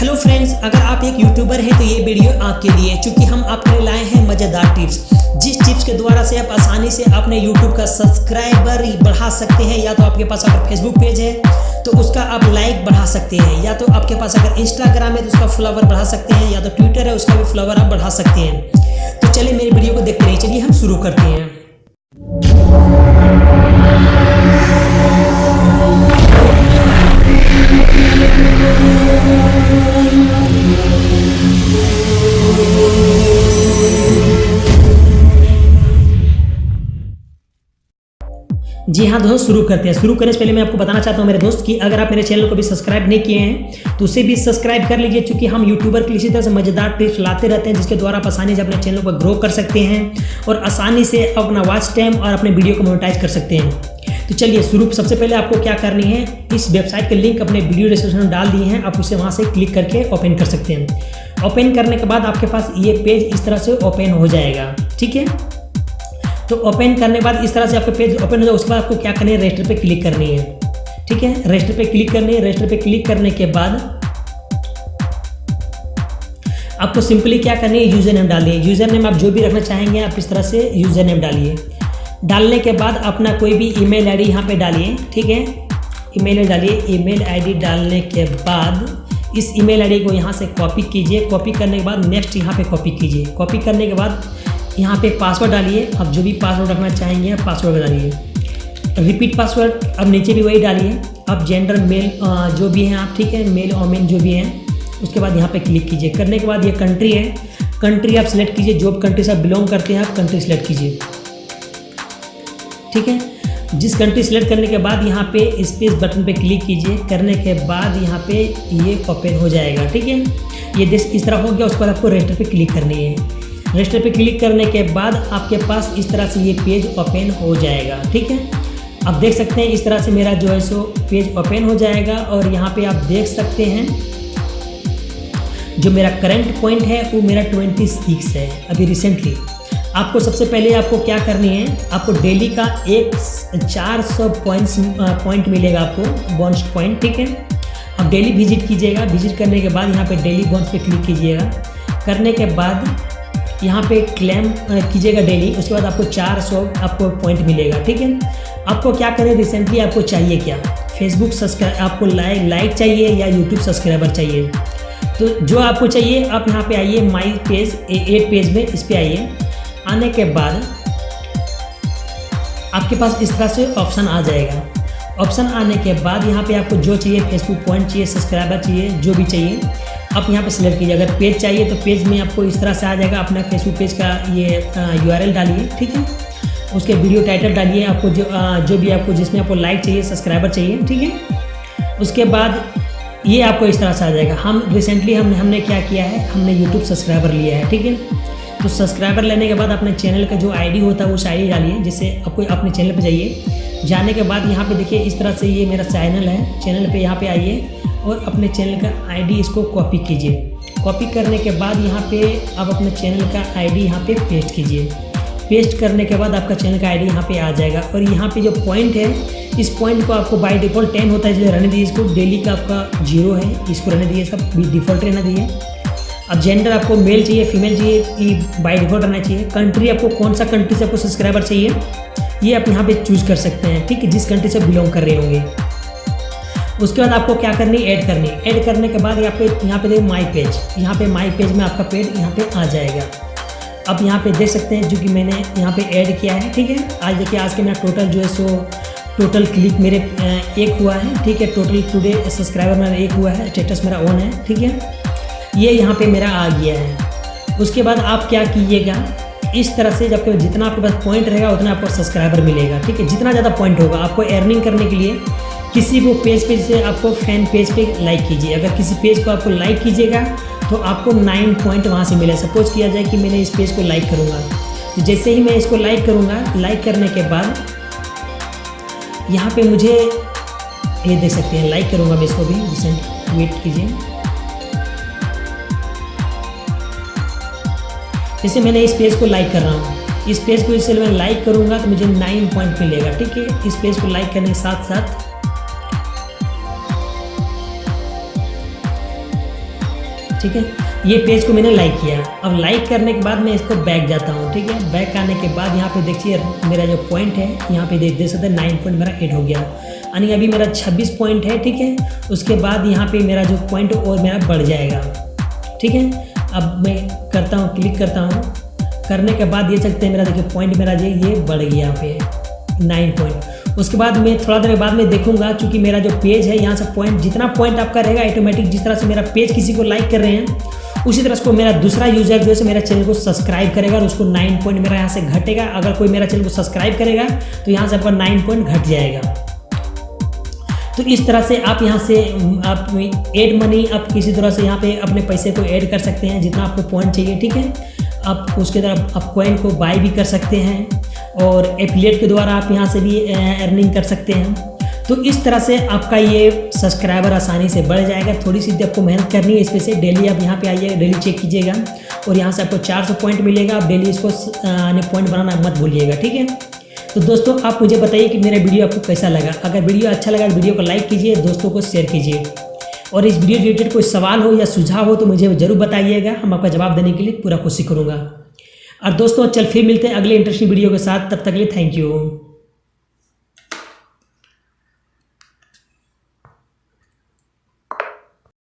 Hello friends अगर आप एक यूट्यूबर हैं तो ये वीडियो आपके लिए क्योंकि हम आपके लिए लाए हैं मज़ेदार टिप्स जिस टिप्स के द्वारा से आप आसानी से अपने यूट्यूब का सब्सक्राइबर बढ़ा सकते हैं, या तो आपके पास अगर फेसबुक पेज है तो उसका आप लाइक बढ़ा सकते हैं, या तो आपके पास अगर इंस्टाग्राम है तो उसका फ्लावर बढ़ा सकते हैं, या तो ट्विटर है, उसका भी फ्लावर आप बढ़ा सकते हैं। तो चलिए मेरी वीडियो को देखते रहिए, चलिए हम शुरू करते हैं। जी हाँ दोस्त, शुरू करते हैं। शुरू करने से पहले मैं आपको बताना चाहता हूँ मेरे दोस्त कि अगर आप मेरे चैनल को भी सब्सक्राइब नहीं किए हैं तो उसे भी सब्सक्राइब कर लीजिए, क्योंकि हम यूट्यूबर के लिए इसी तरह से मज़ेदार टिप्स लाते रहते हैं, जिसके द्वारा आप आसानी से अपने चैनल को ग्रो कर सकते हैं और आसानी से अपना वॉच टाइम और अपने वीडियो को मोनिटाइज कर सकते हैं। तो चलिए, शुरू सबसे पहले आपको क्या करनी है, इस वेबसाइट के लिंक अपने वीडियो डिस्क्रिप्शन में डाल दिए हैं। आप उसे वहाँ से क्लिक करके ओपन कर सकते हैं। ओपन करने के बाद आपके पास ये पेज इस तरह से ओपन हो जाएगा। ठीक है? तो ओपन करने के बाद इस तरह से आपका पेज ओपन हो जाए, उसके बाद आपको क्या करनी है? रजिस्टर पे क्लिक करनी है। ठीक है? रजिस्टर पे क्लिक करनी है। रजिस्टर पे क्लिक करने के बाद आपको सिंपली क्या करनी है? यूज़र नेम डालिए यूज़र नेम आप जो भी रखना चाहेंगे, आप इस तरह से यूज़र नेम डालिए। डालने के बाद अपना कोई भी ईमेल आईडी यहाँ पे डालिए। ठीक है? ईमेल आई डालिए। ईमेल आईडी डालने के बाद इस ईमेल आईडी को यहाँ से कॉपी कीजिए। कॉपी करने के बाद नेक्स्ट यहाँ पे कॉपी कीजिए। कॉपी करने के बाद यहाँ पे पासवर्ड डालिए। आप जो भी पासवर्ड रखना चाहेंगे, आप पासवर्ड डालिए रिपीट पासवर्ड अब नीचे भी वही डालिए। अब जेंडर मेल जो भी हैं आप, ठीक है? मेल और मेन जो भी हैं, उसके बाद यहाँ पे क्लिक कीजिए। करने के बाद ये कंट्री है। कंट्री आप सिलेक्ट कीजिए। जो कंट्री से आप बिलोंग करते हैं, आप कंट्री सिलेक्ट कीजिए। ठीक है? जिस कंट्री सेलेक्ट करने के बाद यहाँ पे स्पेस बटन पे क्लिक कीजिए। करने के बाद यहाँ पे ये ओपन हो जाएगा। ठीक है? ये देश इस तरह हो गया उस पर आपको रजिस्टर पे क्लिक करनी है। रजिस्टर पे क्लिक करने के बाद आपके पास इस तरह से ये पेज ओपन हो जाएगा, ठीक है? आप देख सकते हैं इस तरह से मेरा जो है सो पेज ओपन हो जाएगा और यहाँ पे आप देख सकते हैं जो मेरा करंट पॉइंट है, वो मेरा 26 है अभी रिसेंटली आपको सबसे पहले आपको क्या करनी है, आपको डेली का एक चार सौ पॉइंट्स पॉइंट मिलेगा आपको बॉन्स पॉइंट ठीक है? आप डेली विज़िट कीजिएगा। विज़िट करने के बाद यहाँ पे डेली बॉन्स पे क्लिक कीजिएगा। करने के बाद यहाँ पे क्लेम कीजिएगा डेली उसके बाद आपको 400 आपको पॉइंट मिलेगा, ठीक है? आपको क्या करें रिसेंटली आपको चाहिए क्या? फेसबुक सब्सक्राइब आपको लाइक लाइक चाहिए या यूट्यूब सब्सक्राइबर चाहिए? तो जो आपको चाहिए, आप यहाँ पे आइए माई पेज एट पेज में इस पर आइए। आने के बाद आपके पास इस तरह से ऑप्शन आ जाएगा। ऑप्शन आने के बाद यहाँ पे आपको जो चाहिए फेसबुक पॉइंट चाहिए सब्सक्राइबर चाहिए, जो भी चाहिए आप यहाँ पे सिलेक्ट कीजिए। अगर पेज चाहिए तो पेज में आपको इस तरह से आ जाएगा। अपना फेसबुक पेज का ये यूआरएल डालिए ठीक है? उसके वीडियो टाइटल डालिए आपको जो आ, जो भी आपको जिसमें आपको लाइक चाहिए सब्सक्राइबर चाहिए ठीक है? उसके बाद ये आपको इस तरह से आ जाएगा। हम रिसेंटली हमने हमने क्या किया है? हमने यूट्यूब सब्सक्राइबर लिया है ठीक है? तो सब्सक्राइबर लेने के बाद अपने चैनल का जो आईडी होता है उस आईडी डालिए जिससे आपको अपने चैनल पे जाइए। जाने के बाद यहाँ पे देखिए इस तरह से ये मेरा चैनल है। चैनल पे यहाँ पे आइए। और अपने चैनल का आईडी इसको कॉपी कीजिए। कॉपी करने के बाद यहाँ पे आप अपने चैनल का आईडी यहाँ पे पेस्ट कीजिए। पेस्ट करने के बाद आपका चैनल का आईडी यहाँ पे आ जाएगा और यहाँ पे जो पॉइंट है, इस पॉइंट को आपको बाय डिफ़ॉल्ट टेन होता है, इसलिए रहने दीजिए इसको। डेली का आपका ज़ीरो है, इसको रहने दीजिए सब डिफ़ॉल्ट रहना दीजिए। अब जेंडर आपको मेल चाहिए, फीमेल चाहिए कि बाई डिफ़ॉल्ट रहना चाहिए। कंट्री आपको कौन सा कंट्री से आपको सब्सक्राइबर चाहिए, ये आप यहाँ पे चूज़ कर सकते हैं, ठीक है, जिस कंट्री से बिलोंग कर रहे होंगे। उसके बाद आपको क्या करनी ऐड करनी ऐड करने के बाद यहाँ पे यहाँ पे देखिए माई पेज यहाँ पे माई पेज में आपका पेज यहाँ पे आ जाएगा। अब यहाँ पे देख सकते हैं, जो कि मैंने यहाँ पे ऐड किया है, ठीक है? आज देखिए, आज के मेरा टोटल जो है सो टोटल क्लिक मेरे एक हुआ है, ठीक है? टोटल टुडे सब्सक्राइबर मेरा एक हुआ है स्टेटस मेरा ऑन है, ठीक है? ये यहाँ पे मेरा आ गया है। उसके बाद आप क्या कीजिएगा? इस तरह से जब जितना आपके पास पॉइंट रहेगा, उतना आपको सब्सक्राइबर मिलेगा, ठीक है? जितना ज़्यादा पॉइंट होगा, आपको अर्निंग करने के लिए किसी को पेज पे से आपको फ़ैन पेज पे लाइक कीजिए। अगर किसी पेज को आपको लाइक कीजिएगा तो आपको नाइन पॉइंट वहाँ से मिले। सपोज़ किया जाए कि मैंने इस पेज को लाइक करूँगा। तो जैसे ही मैं इसको लाइक करूँगा लाइक करने के बाद यहाँ पे मुझे ये देख सकते हैं। लाइक करूँगा मैं इसको भी। रिसेंट वेट कीजिए। जैसे मैंने इस पेज को लाइक कर रहा हूँ। इस पेज को इसलिए मैं लाइक करूँगा तो मुझे नाइन पॉइंट मिलेगा। ठीक है? इस पेज को लाइक करने के साथ साथ ठीक है? ये पेज को मैंने लाइक किया। अब लाइक करने के बाद मैं इसको बैक जाता हूँ, ठीक है? बैक आने के बाद यहाँ पे देखिए, मेरा जो पॉइंट है, यहाँ पे देख देख सकते हैं नाइन पॉइंट मेरा एट हो गया। यानी अभी मेरा छब्बीस पॉइंट है, ठीक है? उसके बाद यहाँ पे मेरा जो पॉइंट और मेरा बढ़ जाएगा, ठीक है? अब मैं करता हूँ क्लिक करता हूँ। करने के बाद ये सकते हैं, मेरा देखिए पॉइंट मेरा ये बढ़ गया यहाँ पे नाइन पॉइंट उसके बाद मैं थोड़ा देर बाद में देखूँगा, क्योंकि मेरा जो पेज है, यहाँ से पॉइंट जितना पॉइंट आपका रहेगा ऑटोमेटिक जिस तरह से मेरा पेज किसी को लाइक कर रहे हैं, उसी तरह से मेरा दूसरा यूज़र जो है मेरा चैनल को सब्सक्राइब करेगा और उसको नाइन पॉइंट मेरा यहाँ से घटेगा। अगर कोई मेरा चैनल को सब्सक्राइब करेगा तो यहाँ से आपका नाइन पॉइंट घट जाएगा। तो इस तरह से आप यहाँ से, आप एड मनी आप किसी तरह से यहाँ पे अपने पैसे को ऐड कर सकते हैं, जितना आपको पॉइंट चाहिए, ठीक है? आप उसके तरफ़, आप कॉइन को बाय भी कर सकते हैं। और एफिलेट के द्वारा आप यहाँ से भी अर्निंग कर सकते हैं। तो इस तरह से आपका ये सब्सक्राइबर आसानी से बढ़ जाएगा। थोड़ी सी आपको मेहनत करनी है इसमें से डेली आप यहाँ पे आइए डेली चेक कीजिएगा और यहाँ से आपको 400 पॉइंट मिलेगा। आप डेली इसको पॉइंट बनाना मत भूलिएगा, ठीक है? तो दोस्तों, आप मुझे बताइए कि मेरा वीडियो आपको कैसा लगा। अगर वीडियो अच्छा लगा तो वीडियो को लाइक कीजिए, दोस्तों को शेयर कीजिए। और इस वीडियो रिलेटेड कोई सवाल हो या सुझाव हो तो मुझे ज़रूर बताइएगा। हम आपका जवाब देने के लिए पूरा कोशिश करूँगा। और दोस्तों, चल फिर मिलते हैं अगले इंटरेस्टिंग वीडियो के साथ। तब तक के लिए थैंक यू